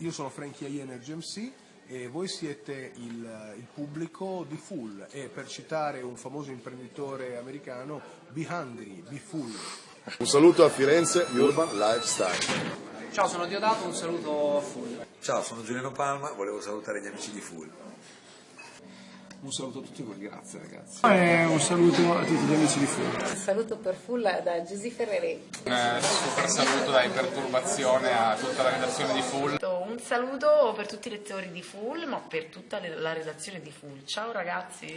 Io sono Frankie I Energy MC e voi siete il, il pubblico di Full e per citare un famoso imprenditore americano, be hungry, be full. Un saluto a Firenze Urban Lifestyle. Ciao, sono Diodato, un saluto a Full. Ciao, sono Giuliano Palma, volevo salutare gli amici di Full. Un saluto a tutti voi, grazie ragazzi. E un saluto a tutti gli amici di Full. Un saluto per Full da Giusy Ferreri. Un super saluto da Iperturbazione a tutta la redazione di Full. Un saluto per tutti i lettori di Full, ma per tutta la redazione di Full. Ciao ragazzi!